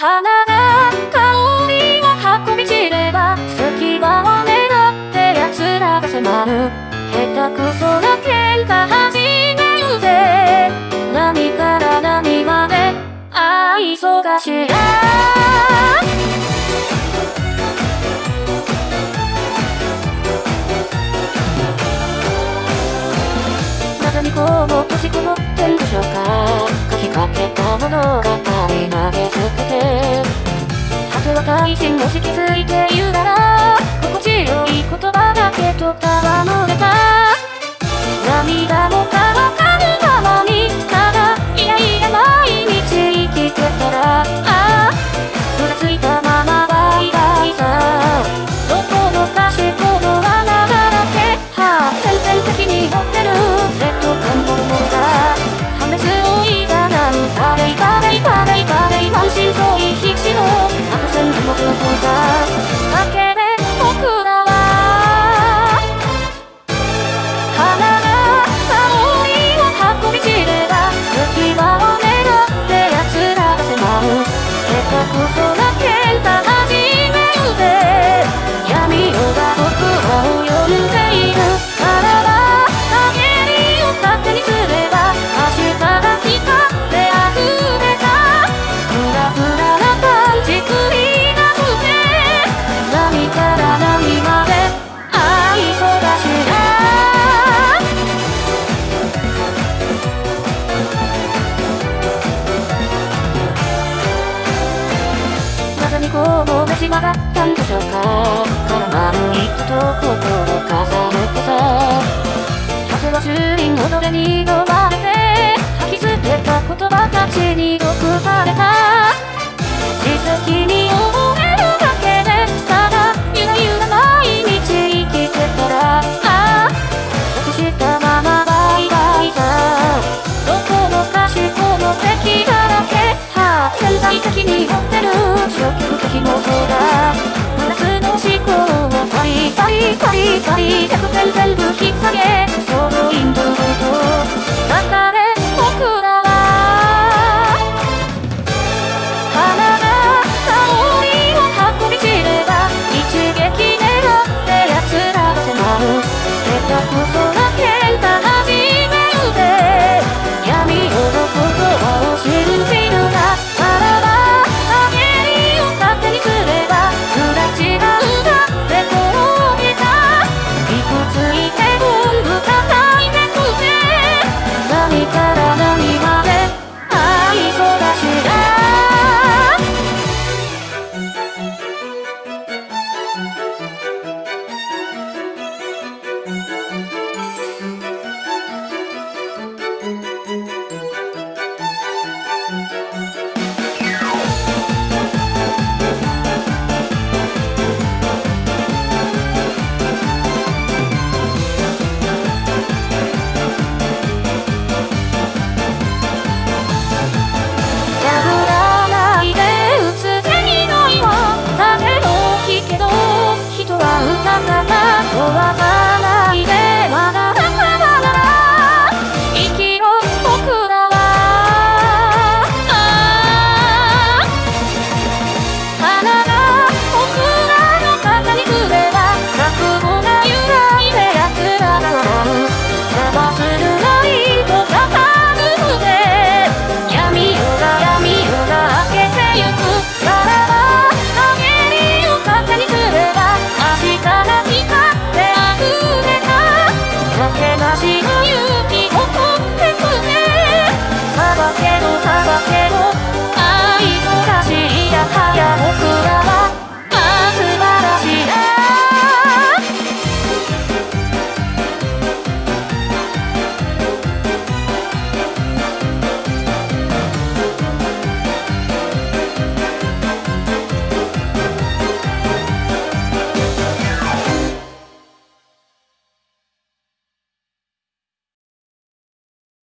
花が香りを運び散れば隙間を狙って奴らが迫る。下手くそな喧嘩始めるぜ。何から何まで愛想がしい。もし気づいている方もがしまがったんでしょうか絡まる人と心を重ねてさ風は周囲のどれに飲まれて吐き捨てた言葉たちに毒された。りたりたりたく全部引き下げそのインと。かれ Música